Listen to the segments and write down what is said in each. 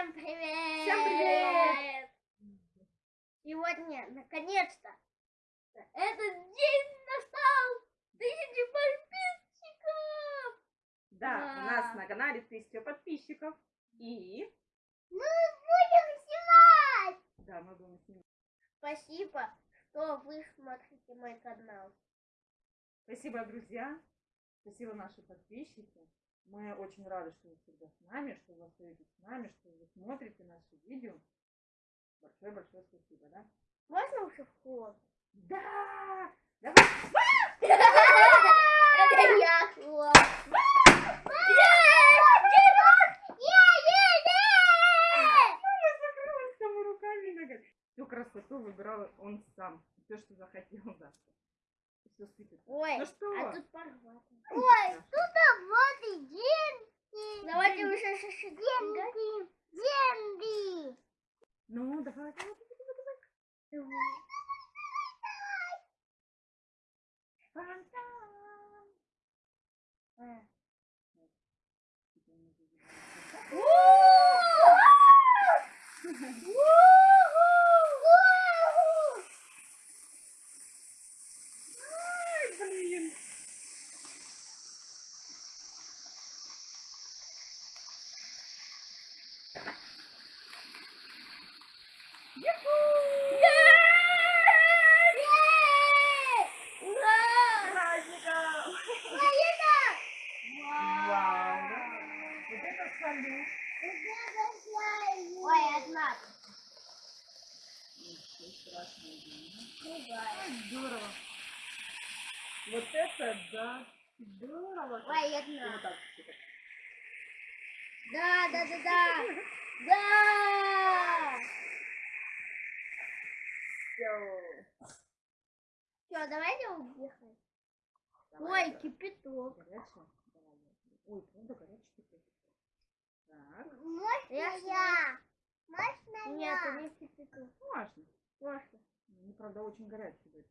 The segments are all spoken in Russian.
Всем привет! Всем привет! Сегодня, наконец-то, этот день настал! Тысячи подписчиков! Да, у Да. нас на канале тысяча подписчиков. И Мы будем снимать! да, мы будем снимать. Спасибо, что вы смотрите мой канал. Спасибо, друзья. Спасибо, наши подписчики. Мы очень рады, что вы всегда с нами, что вы остаетесь с нами, что смотрите наши видео. Большое-большое спасибо, да? Можно уже вход? Да! Давай! Это я ногами. Всю красоту выбирал он сам. Все, что захотел, да. Все сыпется. Ой, Ну что? а тут порвато. Ой, тут вот и деньги. Давайте уже шаши. Деньги. Деньги. Ну, давай, давай, давай, давай. Фонтан. А. Ай, блин. Праздников! Вау! Вот это салют! Ой, одна. Здорово! Вот это да! Здорово! Ой, одна. вот так, типа. Да, да, да, да. Да. Все, давайте уехать. Давай, Ой, кипяток. Горячая? Давай, я- Ой, правда горячий теперь. Так, Можно я? Можно Нет, это не кипяток. можно. Можно. Ну, правда, очень горячий будет.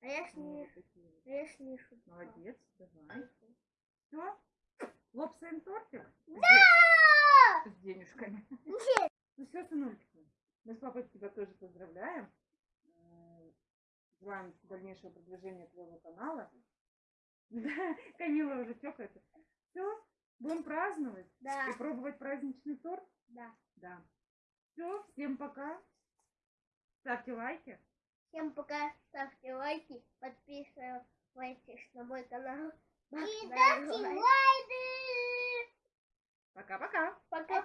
А я сни... вот такие вот. а я снишу. Молодец, давай. Все? Лопсаем тортик? Да! С денежками. Нет. Ну все, сынульки, мы с папой тебя тоже Желаем дальнейшего продвижения твоего канала. Да, Камила уже чокается. Все, будем праздновать Да. и пробовать праздничный торт. Да. Да. Все, всем пока. Ставьте лайки. Всем пока. Ставьте лайки. Подписывайтесь на мой канал. И ставьте лайки. Пока-пока. Пока-пока.